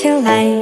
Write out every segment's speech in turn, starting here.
feel like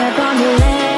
step on the land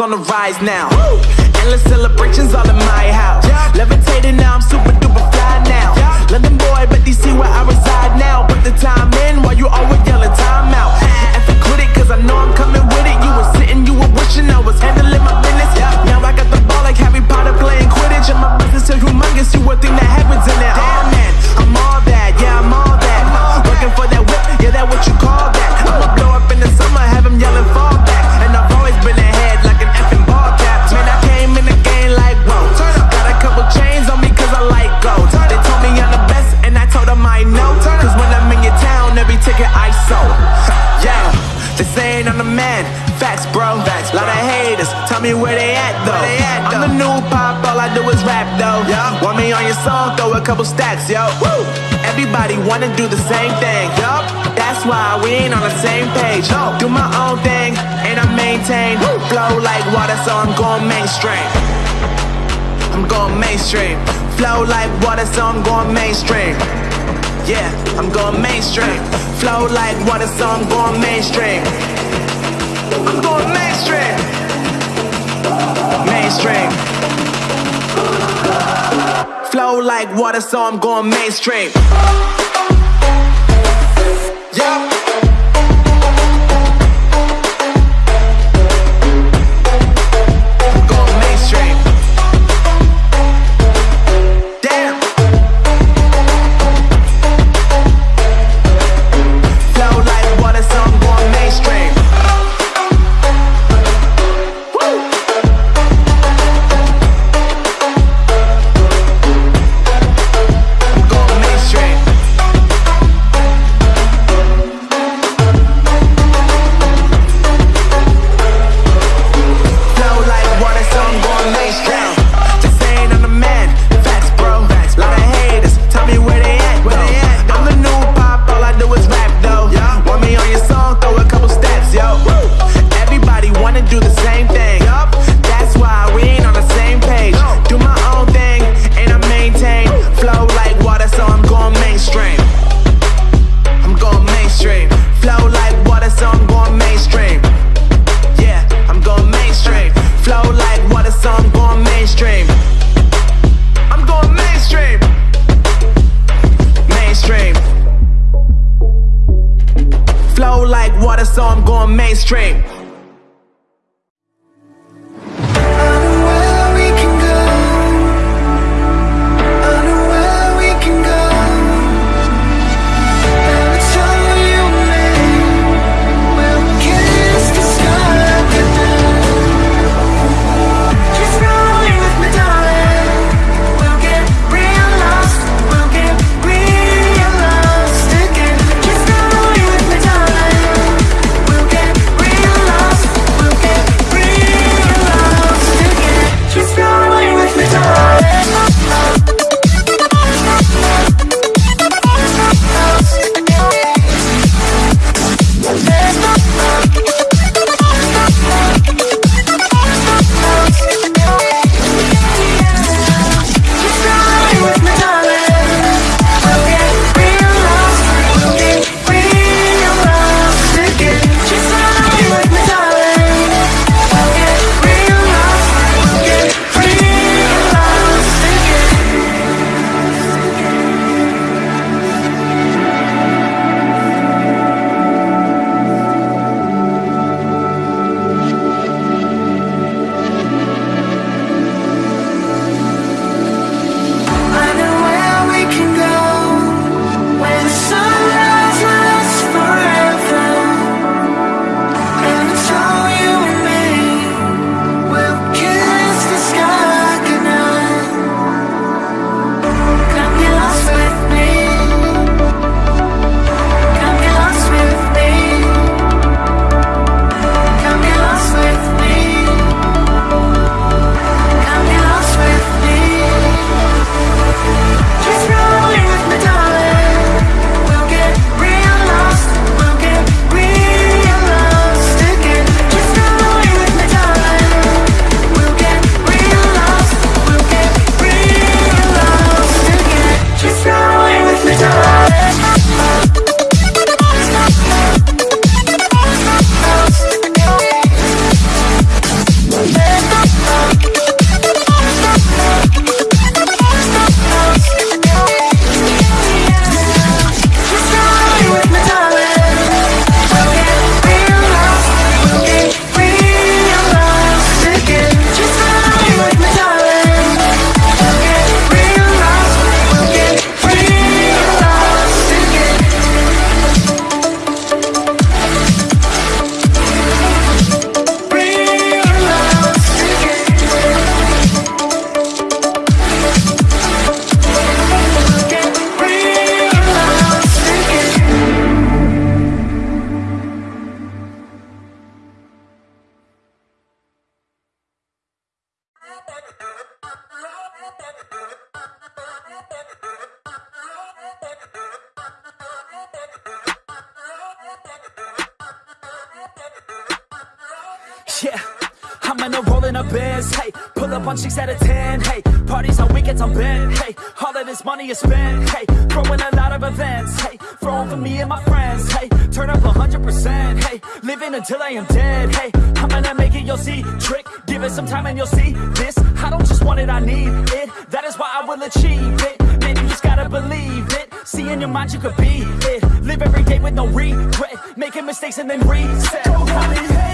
on the rise now. Endless celebrations all they saying I'm the man. Facts, bro. Facts, Lot of haters. Tell me where they at though. they I'm the new pop, all I do is rap though. Want me on your song? Throw a couple stacks, yo. Woo! Everybody wanna do the same thing, yup. That's why we ain't on the same page. No, do my own thing, and I maintain. Flow like water, so I'm going mainstream. I'm going mainstream. Flow like water, so I'm going mainstream. Yeah, I'm going mainstream. Flow like water, so I'm going mainstream. I'm going mainstream. Mainstream. Flow like water, so I'm going mainstream. Yeah. Yeah, I'm in a rolling a biz. Hey, pull up on chicks out of 10. Hey, parties on weekends I'm bent. Hey, all of this money is spent. Hey, throwing a lot of events. Hey, throwing for me and my friends. Hey, turn up 100%. Hey, living until I am dead. Hey, I'm gonna make it, you'll see. Trick, give it some time and you'll see. This, I don't just want it, I need it. That is why I will achieve it. Man, you just gotta believe it. See in your mind you could be it. Live every day with no regret. Making mistakes and then reset. Go on and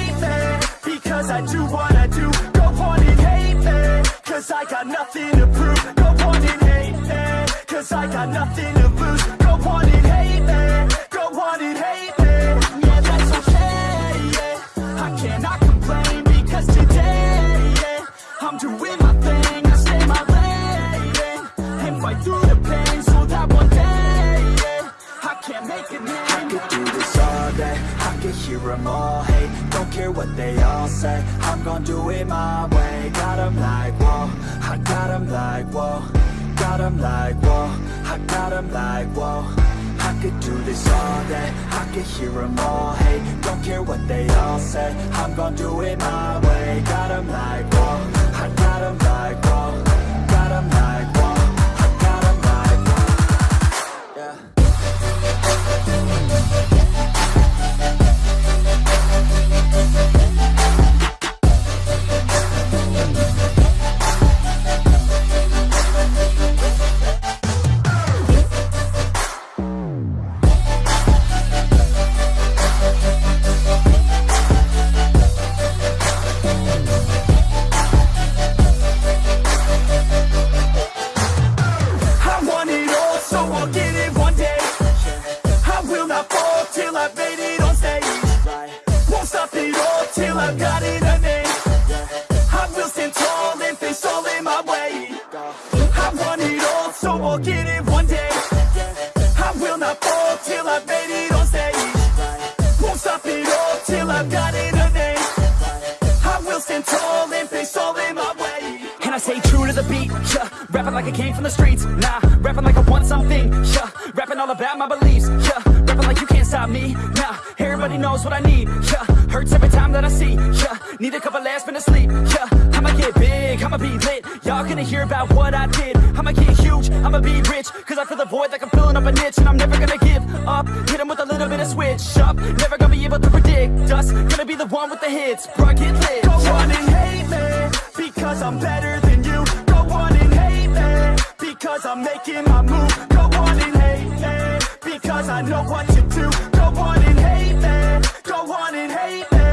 because I do what I do. Go on and hate me, cause I got nothing to prove. Go on and hate me, cause I got nothing to lose. Go on and hate me, go on and hate me. Yeah, that's okay, yeah. I cannot complain because today, yeah, I'm doing my thing. I stay my lane and fight through the pain so that one day, yeah, I can make a name. I could do this all day, I could hear them all hate care what they all say, I'm gon' do it my way. Got 'em like, whoa, I got 'em like, whoa. Got 'em like, whoa, I got 'em like, whoa. I could do this all day, I could hear them all hate. Don't care what they all say, I'm gon' do it my way. Got 'em like, whoa, I got 'em like, whoa yeah. Rapping like you can't stop me, nah. Everybody knows what I need, yeah. Hurts every time that I see, yeah. Need a couple last minutes sleep, yeah. I'ma get big, I'ma be lit. Y'all gonna hear about what I did. I'ma get huge, I'ma be rich. Cause I feel the void like I'm filling up a niche. And I'm never gonna give up. Hit with a little bit of switch up. Never gonna be able to predict us. Gonna be the one with the hits, bruh, get lit. Go on and hate me, because I'm better than you. Go on and hate me, because I'm making my move. Go on and because I know what you do. Go on and hate me, go on and hate me.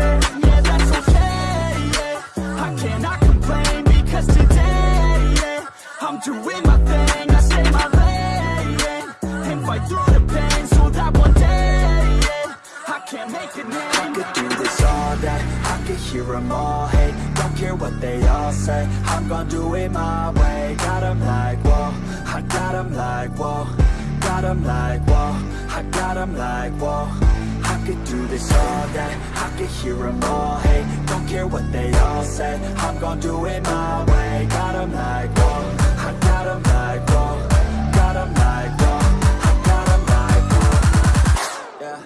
Yeah, that's okay, yeah. I cannot complain, because today, yeah, I'm doing my thing. I stay my lane, and fight through the pain so that one day, yeah, I can make a name. I could do this all day, I could hear them all hate Don't care what they all say, I'm gonna do it my way Got 'em like, whoa, I got 'em like, whoa Got 'em like, whoa, I got 'em like, whoa. I could do this all day, I could hear them all. Hate Don't care what they all say, I'm gon' do it my way. Got 'em like, whoa, I got 'em like, whoa. Got 'em like, whoa, I got 'em like, whoa. Yeah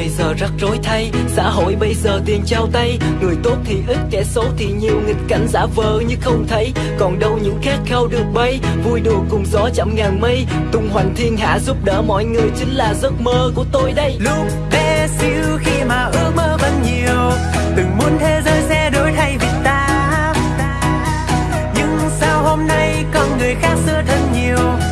bây giờ rắc rối thay Xã hội bây giờ tiền trao tay. Người tốt thì ít, kẻ xấu thì nhiều. Nghịch cảnh giả vờ như không thấy. Còn đâu những khát khao được bay. Vui đùa cùng gió chậm ngàn mây. Tung hoành thiên hạ giúp đỡ mọi người Chính là giấc mơ của tôi đây. Lúc bé xíu khi mà ước mơ vẫn nhiều từng muốn thế giới sẽ đổi thay vì ta. Nhưng sao hôm nay con người khác xưa thân nhiều?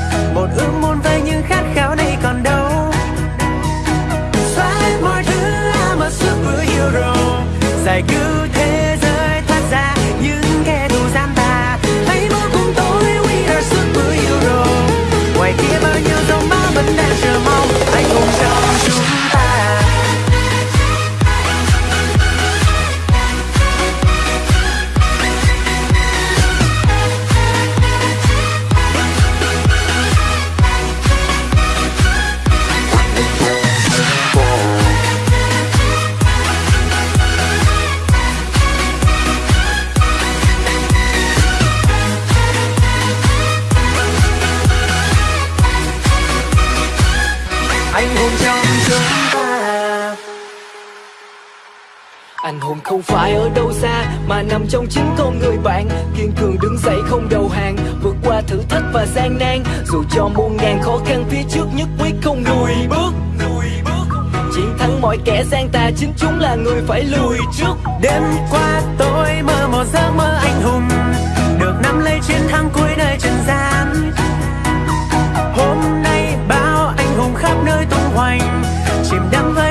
đâu phải ở đâu xa, mà nằm trong chính con người bạn. Kiên cường đứng dậy không đầu hàng, vượt qua thử thách và gian nan. Dù cho muôn ngàn khó khăn, phía trước nhất quyết không lùi bước chiến thắng mọi kẻ gian tà, chính chúng là người phải lùi trước. Đêm qua tôi mơ một giấc mơ anh hùng, được nắm lấy chiến thắng cuối nơi trần gian. Hôm nay bao anh hùng khắp nơi tung hoành, chìm đắm với